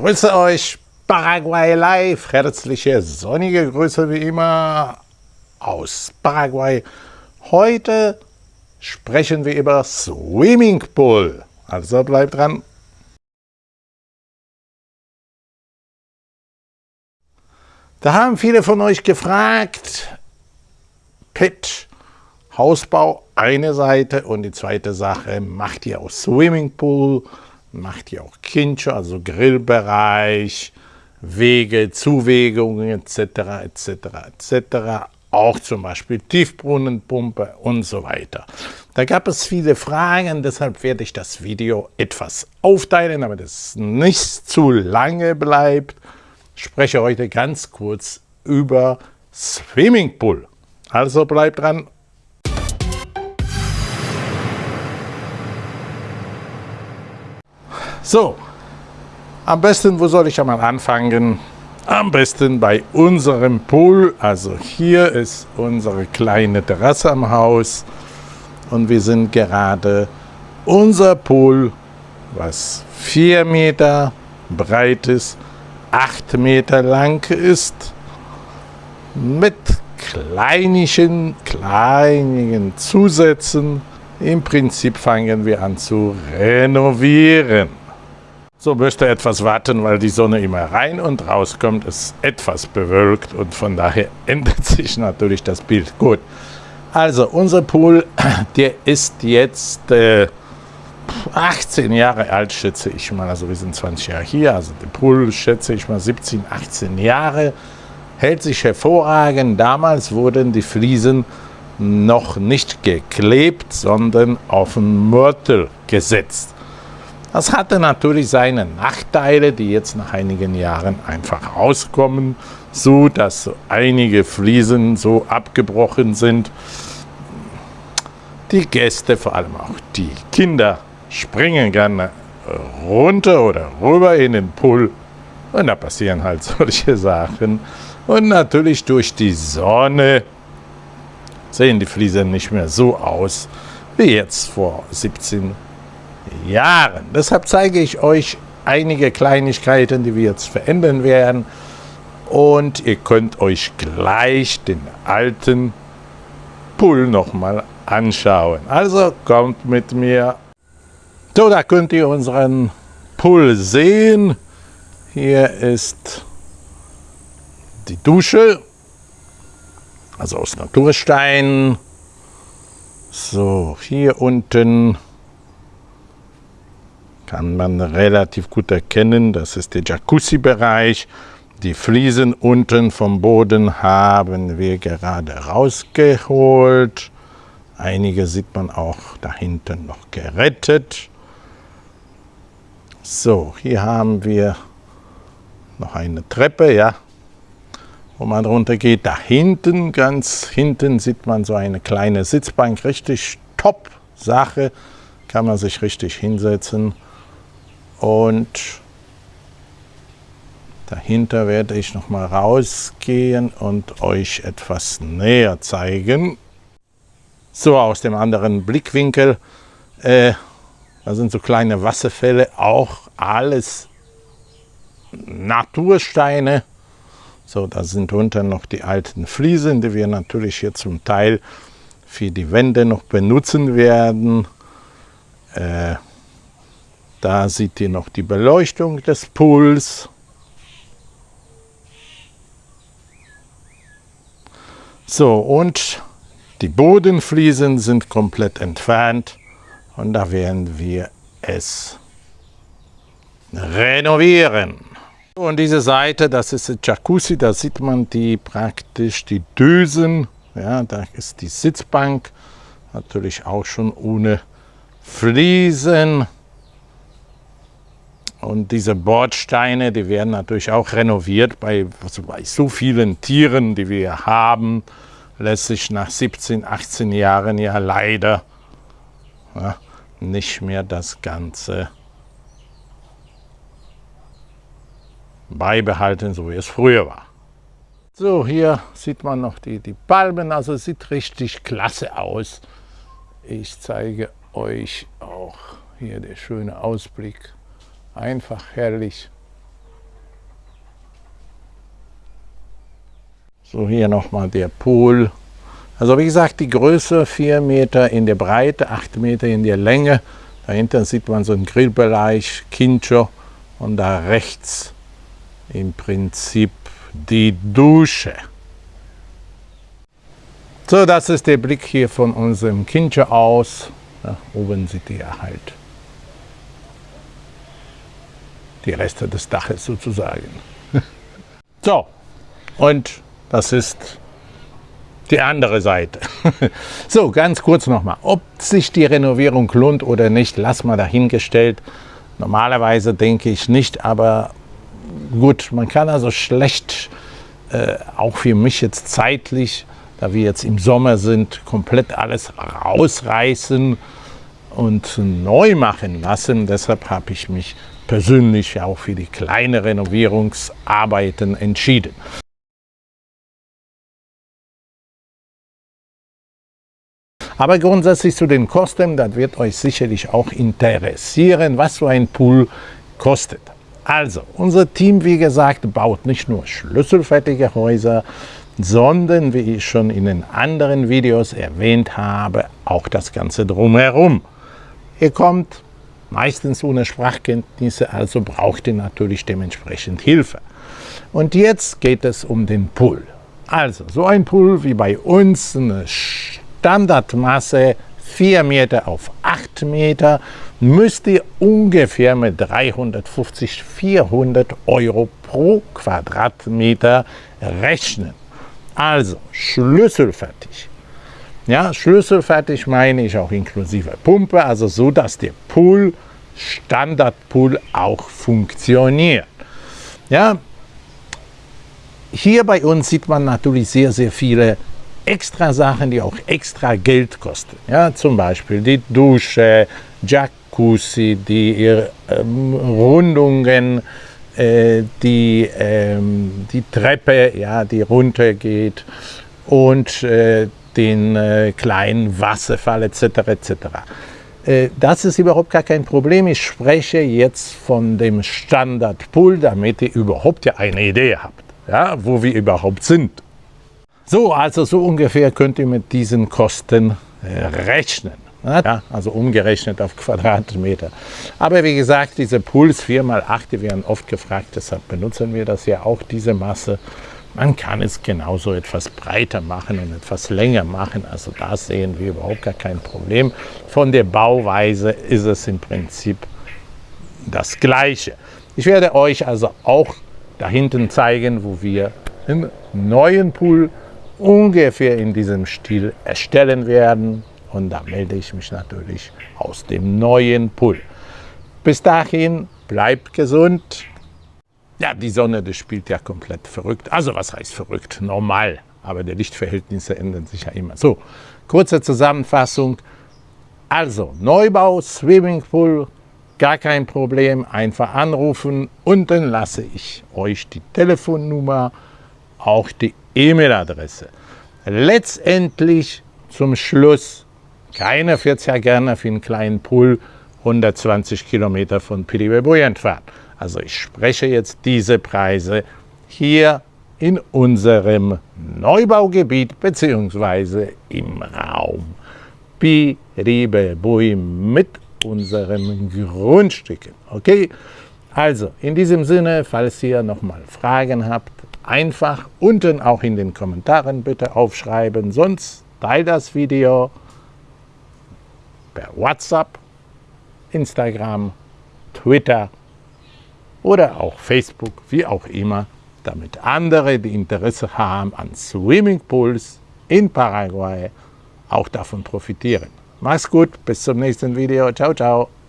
grüße euch, Paraguay Live. Herzliche sonnige Grüße wie immer aus Paraguay. Heute sprechen wir über Swimmingpool. Also bleibt dran. Da haben viele von euch gefragt, Pit, Hausbau eine Seite und die zweite Sache, macht ihr auch Swimmingpool? Macht ihr auch Kincho, also Grillbereich, Wege, Zuwegungen etc. etc. etc. Auch zum Beispiel Tiefbrunnenpumpe und so weiter. Da gab es viele Fragen, deshalb werde ich das Video etwas aufteilen, damit es nicht zu lange bleibt. Ich spreche heute ganz kurz über Swimmingpool. Also bleibt dran So, am besten, wo soll ich einmal anfangen? Am besten bei unserem Pool. Also hier ist unsere kleine Terrasse am Haus und wir sind gerade unser Pool, was 4 Meter breit ist, 8 Meter lang ist, mit kleinischen, kleinigen Zusätzen. Im Prinzip fangen wir an zu renovieren. So müsste etwas warten, weil die Sonne immer rein und rauskommt, ist etwas bewölkt und von daher ändert sich natürlich das Bild. Gut, also unser Pool, der ist jetzt äh, 18 Jahre alt, schätze ich mal. Also wir sind 20 Jahre hier, also der Pool schätze ich mal 17, 18 Jahre. Hält sich hervorragend. Damals wurden die Fliesen noch nicht geklebt, sondern auf den Mörtel gesetzt. Das hatte natürlich seine Nachteile, die jetzt nach einigen Jahren einfach rauskommen, so dass einige Fliesen so abgebrochen sind. Die Gäste, vor allem auch die Kinder, springen gerne runter oder rüber in den Pool und da passieren halt solche Sachen. Und natürlich durch die Sonne sehen die Fliesen nicht mehr so aus wie jetzt vor 17 Jahren. Jahren. Deshalb zeige ich euch einige Kleinigkeiten, die wir jetzt verändern werden. Und ihr könnt euch gleich den alten Pool nochmal anschauen. Also kommt mit mir. So, da könnt ihr unseren Pool sehen. Hier ist die Dusche, also aus Naturstein. So, hier unten kann man relativ gut erkennen. Das ist der Jacuzzi-Bereich. Die Fliesen unten vom Boden haben wir gerade rausgeholt. Einige sieht man auch da hinten noch gerettet. So, hier haben wir noch eine Treppe, ja, wo man runter geht. Da hinten, ganz hinten sieht man so eine kleine Sitzbank. Richtig top Sache, kann man sich richtig hinsetzen. Und dahinter werde ich noch mal rausgehen und euch etwas näher zeigen. So aus dem anderen Blickwinkel. Äh, da sind so kleine Wasserfälle, auch alles Natursteine. So, da sind unten noch die alten Fliesen, die wir natürlich hier zum Teil für die Wände noch benutzen werden. Äh, da seht ihr noch die Beleuchtung des Pools. So, und die Bodenfliesen sind komplett entfernt und da werden wir es renovieren. Und diese Seite, das ist der Jacuzzi, da sieht man die praktisch die Düsen. Ja, da ist die Sitzbank, natürlich auch schon ohne Fliesen. Und diese Bordsteine, die werden natürlich auch renoviert. Bei, also bei so vielen Tieren, die wir haben, lässt sich nach 17, 18 Jahren ja leider ja, nicht mehr das Ganze beibehalten, so wie es früher war. So, hier sieht man noch die, die Palmen, also sieht richtig klasse aus. Ich zeige euch auch hier der schöne Ausblick Einfach herrlich. So, hier nochmal der Pool. Also wie gesagt, die Größe 4 Meter in der Breite, 8 Meter in der Länge. Dahinter sieht man so einen Grillbereich, Kincho. Und da rechts im Prinzip die Dusche. So, das ist der Blick hier von unserem Kincho aus. Da oben sieht ihr halt die Reste des Daches sozusagen. so, und das ist die andere Seite. so, ganz kurz nochmal. Ob sich die Renovierung lohnt oder nicht, lass mal dahingestellt. Normalerweise denke ich nicht, aber gut, man kann also schlecht, äh, auch für mich jetzt zeitlich, da wir jetzt im Sommer sind, komplett alles rausreißen und neu machen lassen. Deshalb habe ich mich persönlich auch für die kleinen Renovierungsarbeiten entschieden. Aber grundsätzlich zu den Kosten, das wird euch sicherlich auch interessieren, was so ein Pool kostet. Also, unser Team, wie gesagt, baut nicht nur schlüsselfertige Häuser, sondern, wie ich schon in den anderen Videos erwähnt habe, auch das Ganze drumherum. Ihr kommt meistens ohne Sprachkenntnisse, also braucht ihr natürlich dementsprechend Hilfe. Und jetzt geht es um den Pool. Also, so ein Pool wie bei uns, eine Standardmasse 4 Meter auf 8 Meter müsst ihr ungefähr mit 350, 400 Euro pro Quadratmeter rechnen. Also schlüsselfertig. Ja, schlüsselfertig meine ich auch inklusive Pumpe, also so, dass der Pool, Standardpool auch funktioniert. Ja, hier bei uns sieht man natürlich sehr, sehr viele extra Sachen, die auch extra Geld kosten. Ja, zum Beispiel die Dusche, Jacuzzi, die ähm, Rundungen, äh, die, ähm, die Treppe, ja, die runtergeht und äh, den äh, kleinen Wasserfall etc. etc. Äh, das ist überhaupt gar kein Problem. Ich spreche jetzt von dem Standardpool, damit ihr überhaupt ja eine Idee habt, ja, wo wir überhaupt sind. So, also so ungefähr könnt ihr mit diesen Kosten äh, rechnen. Ja, also umgerechnet auf Quadratmeter. Aber wie gesagt, diese Pools 4x8, die werden oft gefragt, deshalb benutzen wir das ja auch, diese Masse. Man kann es genauso etwas breiter machen und etwas länger machen. Also da sehen wir überhaupt gar kein Problem. Von der Bauweise ist es im Prinzip das Gleiche. Ich werde euch also auch da hinten zeigen, wo wir einen neuen Pool ungefähr in diesem Stil erstellen werden. Und da melde ich mich natürlich aus dem neuen Pool. Bis dahin, bleibt gesund. Ja, die Sonne, das spielt ja komplett verrückt. Also was heißt verrückt? Normal. Aber die Lichtverhältnisse ändern sich ja immer. So, kurze Zusammenfassung. Also, Neubau, Swimmingpool, gar kein Problem. Einfach anrufen und dann lasse ich euch die Telefonnummer, auch die E-Mail-Adresse. Letztendlich zum Schluss, keiner fährt ja gerne für einen kleinen Pool 120 Kilometer von Pilibebu entfernt. Also ich spreche jetzt diese Preise hier in unserem Neubaugebiet bzw. im Raum Piribebui mit unseren Grundstücken. Okay? Also, in diesem Sinne, falls ihr nochmal Fragen habt, einfach unten auch in den Kommentaren bitte aufschreiben. Sonst teilt das Video per WhatsApp, Instagram, Twitter oder auch Facebook, wie auch immer, damit andere, die Interesse haben an Swimmingpools in Paraguay, auch davon profitieren. Mach's gut, bis zum nächsten Video. Ciao, ciao.